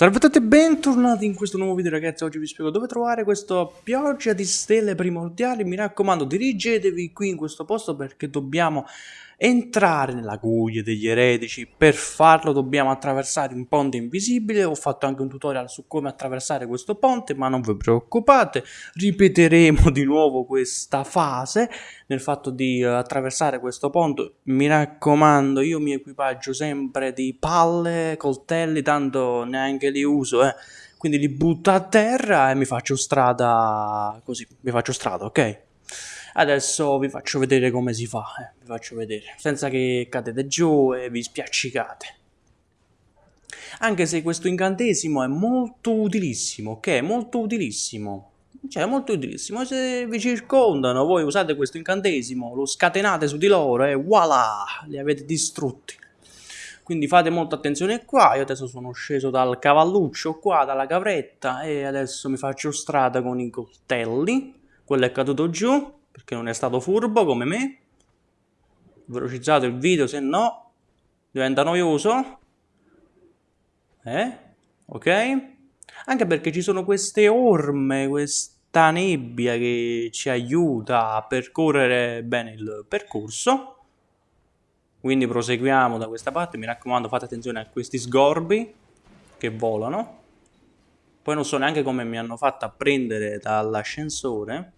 Salve a tutti e bentornati in questo nuovo video ragazzi, oggi vi spiego dove trovare questa pioggia di stelle primordiali, mi raccomando dirigetevi qui in questo posto perché dobbiamo entrare nella guglia degli eretici, per farlo dobbiamo attraversare un ponte invisibile, ho fatto anche un tutorial su come attraversare questo ponte ma non vi preoccupate, ripeteremo di nuovo questa fase. Nel fatto di uh, attraversare questo ponte, mi raccomando io mi equipaggio sempre di palle, coltelli, tanto neanche li uso eh, quindi li butto a terra e mi faccio strada così, mi faccio strada ok? Adesso vi faccio vedere come si fa, eh, vi faccio vedere, senza che cadete giù e vi spiaccicate. Anche se questo incantesimo è molto utilissimo, ok? Molto utilissimo. Cioè, molto utilissimo. Se vi circondano, voi usate questo incantesimo, lo scatenate su di loro e voilà, li avete distrutti. Quindi fate molta attenzione qua, io adesso sono sceso dal cavalluccio qua, dalla cavretta e adesso mi faccio strada con i coltelli. Quello è caduto giù, perché non è stato furbo come me. Velocizzate il video, se no diventa noioso. Eh? Ok? Anche perché ci sono queste orme, questa nebbia che ci aiuta a percorrere bene il percorso. Quindi proseguiamo da questa parte, mi raccomando fate attenzione a questi sgorbi che volano. Poi non so neanche come mi hanno fatto a prendere dall'ascensore.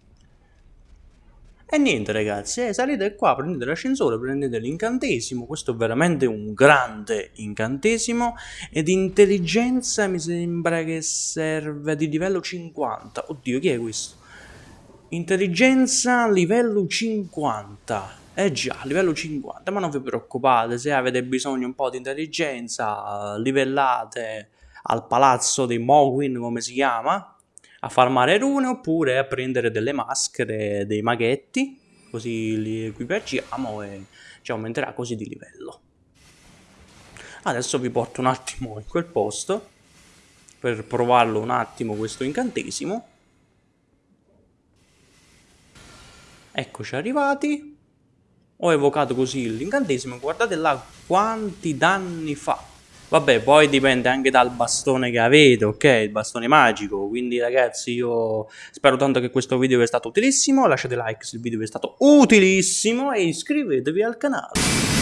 E niente ragazzi, eh, salite qua, prendete l'ascensore, prendete l'incantesimo, questo è veramente un grande incantesimo ed intelligenza mi sembra che serve di livello 50. Oddio, chi è questo? Intelligenza livello 50. Eh già, livello 50, ma non vi preoccupate, se avete bisogno un po' di intelligenza, livellate al palazzo dei Mogwin, come si chiama, a farmare rune oppure a prendere delle maschere, dei maghetti, così li equipaggiamo e ci aumenterà così di livello. Adesso vi porto un attimo in quel posto per provarlo un attimo questo incantesimo. Eccoci arrivati. Ho evocato così l'incantesimo, guardate là quanti danni fa. Vabbè, poi dipende anche dal bastone che avete, ok? Il bastone magico. Quindi ragazzi, io spero tanto che questo video vi è stato utilissimo. Lasciate like se il video vi è stato utilissimo e iscrivetevi al canale.